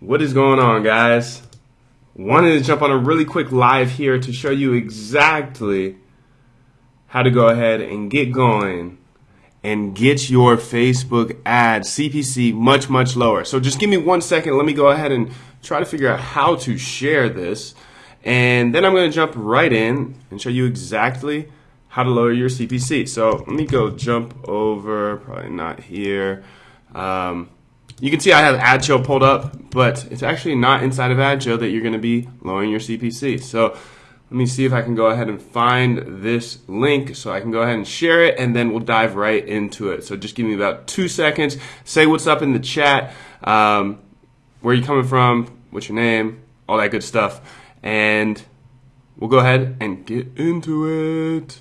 What is going on, guys? Wanted to jump on a really quick live here to show you exactly how to go ahead and get going and get your Facebook ad CPC much, much lower. So just give me one second. Let me go ahead and try to figure out how to share this. And then I'm going to jump right in and show you exactly how to lower your CPC. So let me go jump over, probably not here. Um, you can see I have AdChill pulled up, but it's actually not inside of AdChill that you're going to be lowering your CPC. So let me see if I can go ahead and find this link so I can go ahead and share it and then we'll dive right into it. So just give me about two seconds. Say what's up in the chat, um, where you coming from, what's your name, all that good stuff. And we'll go ahead and get into it.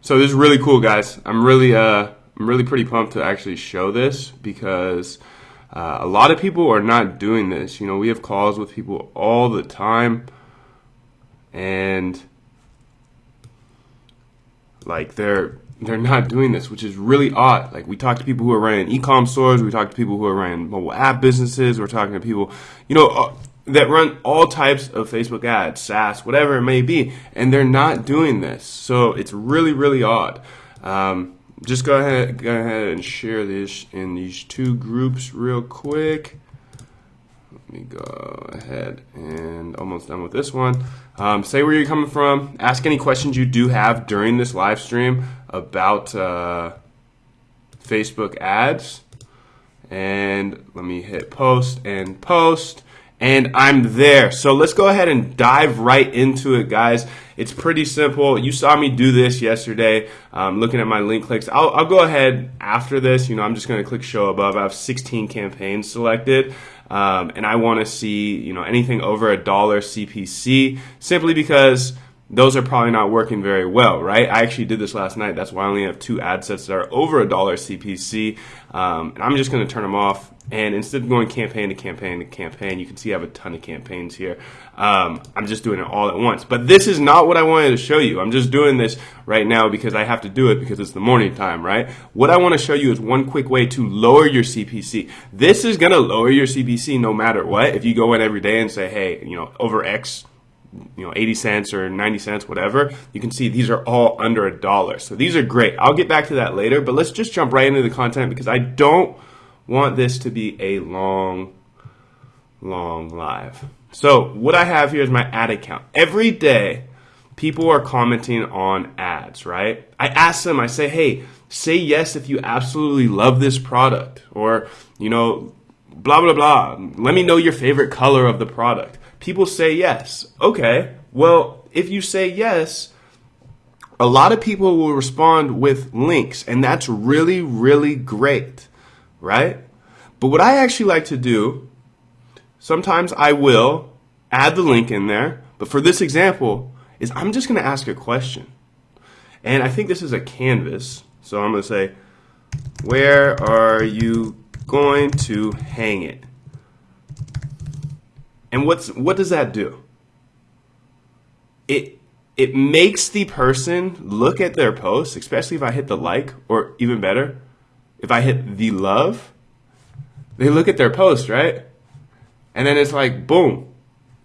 So this is really cool, guys. I'm really, uh, I'm really pretty pumped to actually show this because uh, a lot of people are not doing this. You know, we have calls with people all the time, and like they're they're not doing this, which is really odd. Like we talk to people who are running e-com stores, we talk to people who are running mobile app businesses, we're talking to people, you know, uh, that run all types of Facebook ads, SaaS, whatever it may be, and they're not doing this. So it's really, really odd. Um, just go ahead, go ahead and share this in these two groups real quick. Let me go ahead and almost done with this one. Um, say where you're coming from. Ask any questions you do have during this live stream about uh, Facebook ads. And let me hit post and post and I'm there. So let's go ahead and dive right into it, guys. It's pretty simple. You saw me do this yesterday, um, looking at my link clicks. I'll, I'll, go ahead after this. You know, I'm just going to click show above. I have 16 campaigns selected. Um, and I want to see, you know, anything over a dollar CPC simply because those are probably not working very well, right? I actually did this last night. That's why I only have two ad sets that are over a dollar CPC. Um, and I'm just going to turn them off. And instead of going campaign to campaign to campaign, you can see I have a ton of campaigns here. Um, I'm just doing it all at once. But this is not what I wanted to show you. I'm just doing this right now because I have to do it because it's the morning time, right? What I want to show you is one quick way to lower your CPC. This is going to lower your CPC no matter what. If you go in every day and say, hey, you know, over X you know 80 cents or 90 cents whatever you can see these are all under a dollar. So these are great. I'll get back to that later but let's just jump right into the content because i don't want this to be a long long live. So what i have here is my ad account. Every day people are commenting on ads right? I ask them i say hey say yes if you absolutely love this product or you know blah blah blah let me know your favorite color of the product people say yes. Okay, well, if you say yes, a lot of people will respond with links, and that's really, really great, right? But what I actually like to do, sometimes I will add the link in there, but for this example, is I'm just going to ask a question. And I think this is a canvas, so I'm going to say, where are you going to hang it? And what's what does that do? It it makes the person look at their post, especially if I hit the like, or even better, if I hit the love, they look at their post, right? And then it's like, boom,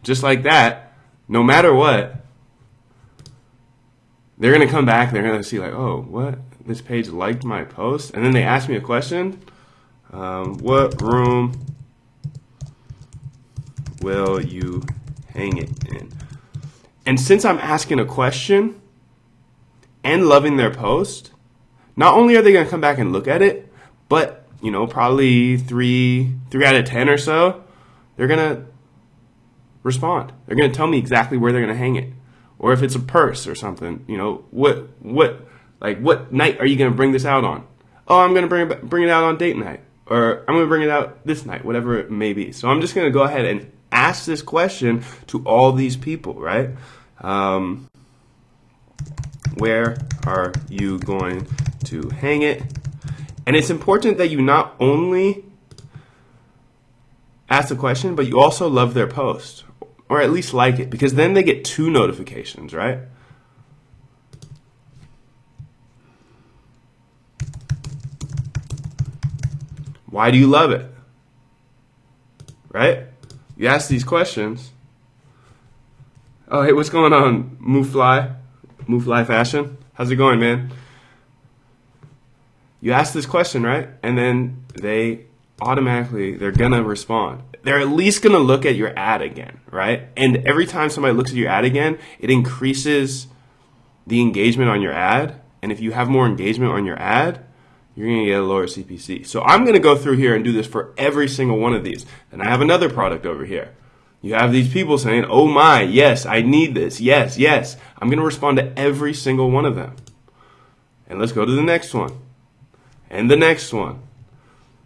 just like that, no matter what, they're gonna come back, and they're gonna see like, oh, what? This page liked my post, and then they ask me a question. Um, what room will you hang it in? And since I'm asking a question and loving their post, not only are they going to come back and look at it, but you know, probably three three out of ten or so, they're going to respond. They're going to tell me exactly where they're going to hang it, or if it's a purse or something. You know, what what like what night are you going to bring this out on? Oh, I'm going to bring bring it out on date night, or I'm going to bring it out this night, whatever it may be. So I'm just going to go ahead and ask this question to all these people, right? Um, where are you going to hang it? And it's important that you not only ask the question, but you also love their post, or at least like it, because then they get two notifications, right? Why do you love it? right? You ask these questions. Oh, hey, what's going on, Move Fly? Move Fly Fashion? How's it going, man? You ask this question, right? And then they automatically, they're gonna respond. They're at least gonna look at your ad again, right? And every time somebody looks at your ad again, it increases the engagement on your ad. And if you have more engagement on your ad, you're going to get a lower CPC. So I'm going to go through here and do this for every single one of these. And I have another product over here. You have these people saying, oh my, yes, I need this. Yes, yes. I'm going to respond to every single one of them. And let's go to the next one. And the next one.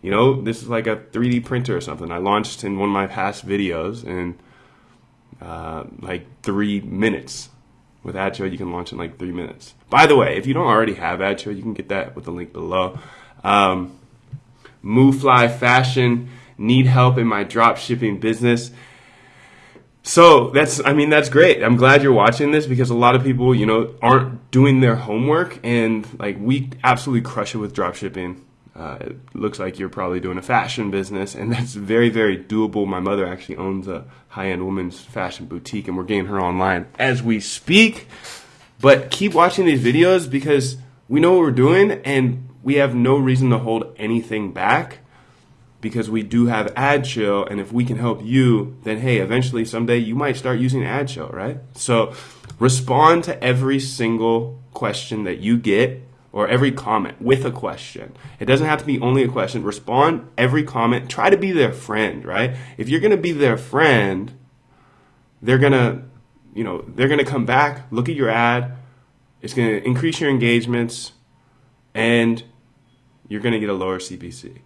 You know, this is like a 3D printer or something. I launched in one of my past videos in uh, like three minutes. With AdChill, you can launch in like three minutes. By the way, if you don't already have AdChill, you can get that with the link below. Um, MoveFly Fashion, need help in my drop shipping business. So that's, I mean, that's great. I'm glad you're watching this because a lot of people, you know, aren't doing their homework and like we absolutely crush it with drop shipping. Uh, it looks like you're probably doing a fashion business, and that's very, very doable. My mother actually owns a high end women's fashion boutique, and we're getting her online as we speak. But keep watching these videos because we know what we're doing, and we have no reason to hold anything back because we do have AdChill, and if we can help you, then hey, eventually someday you might start using AdChill, right? So respond to every single question that you get or every comment with a question. It doesn't have to be only a question. Respond every comment. Try to be their friend, right? If you're going to be their friend, they're going to, you know, they're going to come back, look at your ad. It's going to increase your engagements and you're going to get a lower CPC.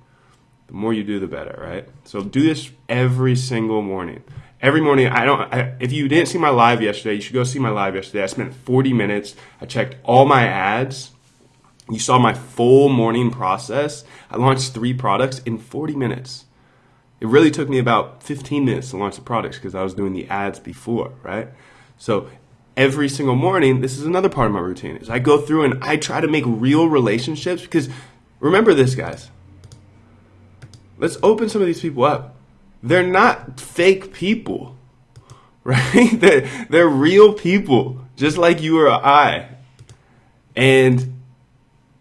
The more you do, the better, right? So do this every single morning. Every morning, I don't. I, if you didn't see my live yesterday, you should go see my live yesterday. I spent 40 minutes. I checked all my ads you saw my full morning process. I launched three products in 40 minutes. It really took me about 15 minutes to launch the products because I was doing the ads before, right? So every single morning, this is another part of my routine, is I go through and I try to make real relationships because remember this, guys. Let's open some of these people up. They're not fake people, right? They're, they're real people, just like you or I. And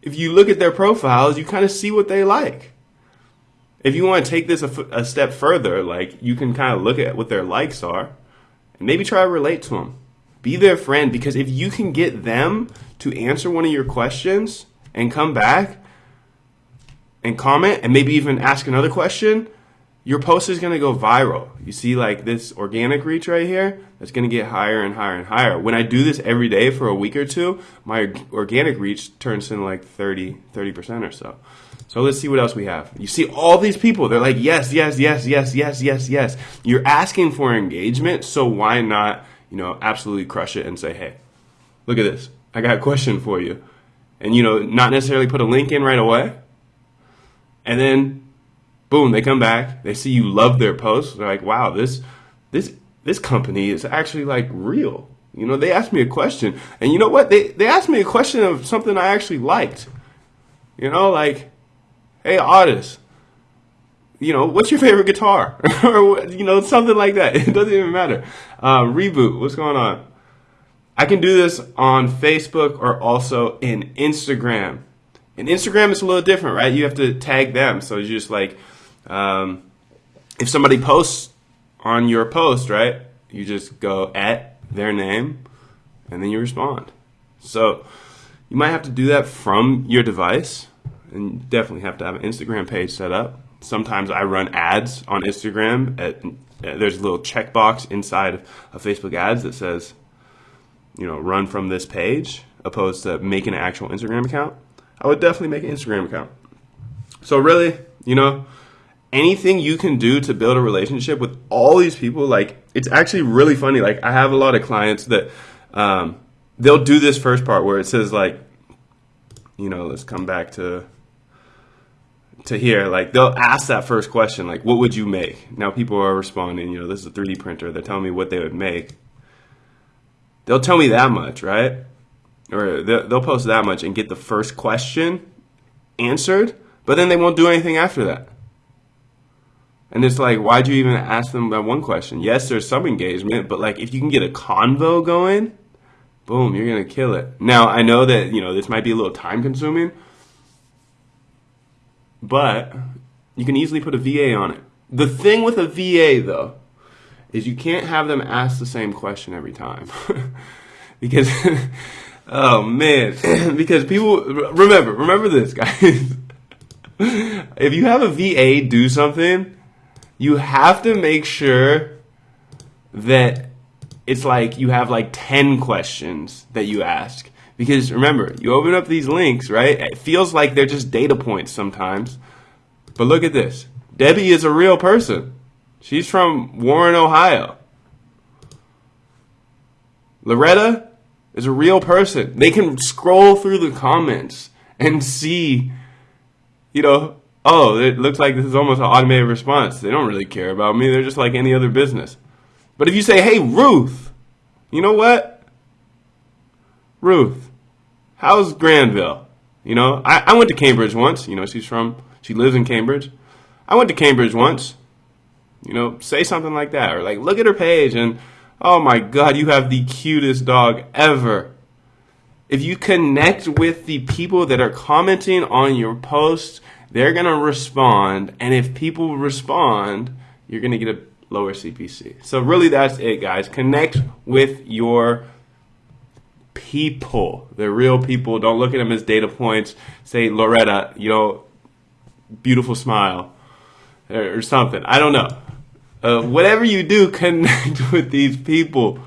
if you look at their profiles, you kind of see what they like. If you want to take this a, a step further, like you can kind of look at what their likes are and maybe try to relate to them. Be their friend because if you can get them to answer one of your questions and come back and comment and maybe even ask another question, your post is going to go viral. You see like this organic reach right here, that's going to get higher and higher and higher. When I do this every day for a week or two, my organic reach turns into like 30, 30% or so. So let's see what else we have. You see all these people, they're like, yes, yes, yes, yes, yes, yes, yes. You're asking for engagement, so why not, you know, absolutely crush it and say, hey, look at this. I got a question for you. And, you know, not necessarily put a link in right away. And then boom, they come back, they see you love their posts, they're like, wow, this this this company is actually like real. You know, they asked me a question, and you know what? They they asked me a question of something I actually liked. You know, like, hey, artist, you know, what's your favorite guitar? or you know, something like that. It doesn't even matter. Uh, reboot, what's going on? I can do this on Facebook or also in Instagram. In Instagram, it's a little different, right? You have to tag them, so you just like um, if somebody posts on your post, right, you just go at their name and then you respond. So you might have to do that from your device and definitely have to have an Instagram page set up. Sometimes I run ads on Instagram. At, there's a little checkbox inside of Facebook ads that says, you know, run from this page, opposed to making an actual Instagram account. I would definitely make an Instagram account. So really, you know, anything you can do to build a relationship with all these people, like it's actually really funny. Like I have a lot of clients that um, they'll do this first part where it says like, you know, let's come back to to here. Like they'll ask that first question, like, what would you make? Now people are responding. You know, this is a 3D printer. They're telling me what they would make. They'll tell me that much, right? Or they'll post that much and get the first question answered, but then they won't do anything after that And it's like, why'd you even ask them that one question? Yes, there's some engagement, but like if you can get a convo going, boom, you're gonna kill it. Now I know that you know this might be a little time consuming, but you can easily put a VA on it. The thing with a VA though is you can't have them ask the same question every time because oh man because people remember remember this guys if you have a VA do something you have to make sure that it's like you have like 10 questions that you ask. Because remember, you open up these links, right? It feels like they're just data points sometimes. But look at this Debbie is a real person. She's from Warren, Ohio. Loretta is a real person. They can scroll through the comments and see, you know, oh, it looks like this is almost an automated response. They don't really care about me. They're just like any other business. But if you say, hey, Ruth, you know what? Ruth, how's Granville? You know, I, I went to Cambridge once. You know, she's from, she lives in Cambridge. I went to Cambridge once. You know, say something like that. Or like, look at her page and, oh my God, you have the cutest dog ever. If you connect with the people that are commenting on your posts, they're going to respond. And if people respond, you're going to get a lower CPC. So really that's it guys. Connect with your people. They're real people. Don't look at them as data points. Say Loretta, you know, beautiful smile or something. I don't know. Uh, whatever you do, connect with these people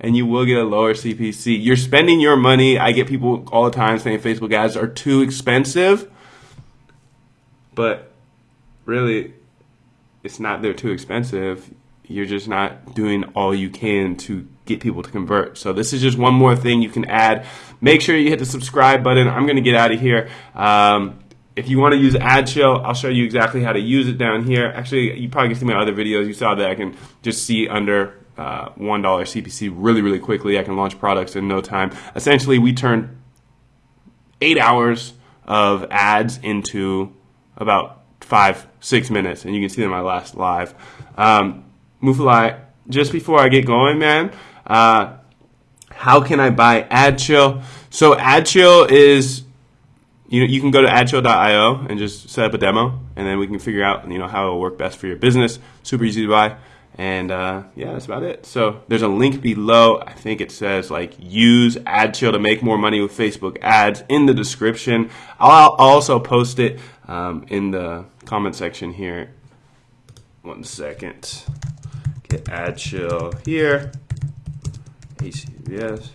and you will get a lower CPC. You're spending your money. I get people all the time saying Facebook ads are too expensive. But really, it's not they're too expensive. You're just not doing all you can to get people to convert. So this is just one more thing you can add. Make sure you hit the subscribe button. I'm going to get out of here. Um, if you want to use AdChill, I'll show you exactly how to use it down here. Actually, you probably can see my other videos. You saw that I can just see under uh, $1 CPC really, really quickly. I can launch products in no time. Essentially, we turn eight hours of ads into about five, six minutes, and you can see them my last live. Um, Mufalai, just before I get going, man, uh, how can I buy AdChill? So AdChill is, you know, you can go to adchill.io and just set up a demo, and then we can figure out, you know, how it will work best for your business. Super easy to buy. And uh, yeah, that's about it. So there's a link below. I think it says like use AdChill to make more money with Facebook ads in the description. I'll, also post it um, in the comment section here. One second. Get AdChill here. ACVS.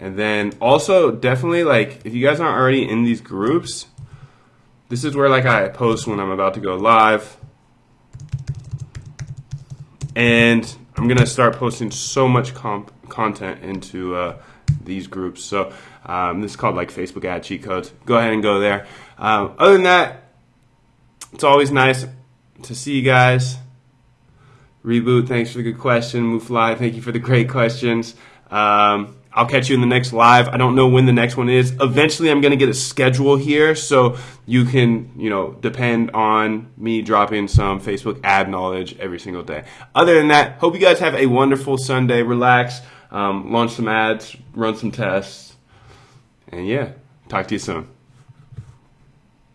And then also definitely like if you guys aren't already in these groups, this is where like I post when I'm about to go live. And I'm gonna start posting so much content into uh, these groups. So um, this is called like Facebook ad cheat codes. Go ahead and go there. Um, other than that, it's always nice to see you guys. Reboot, thanks for the good question. Move fly, thank you for the great questions. Um, I'll catch you in the next live. I don't know when the next one is. Eventually, I'm going to get a schedule here so you can, you know, depend on me dropping some Facebook ad knowledge every single day. Other than that, hope you guys have a wonderful Sunday. Relax, um, launch some ads, run some tests, and yeah, talk to you soon.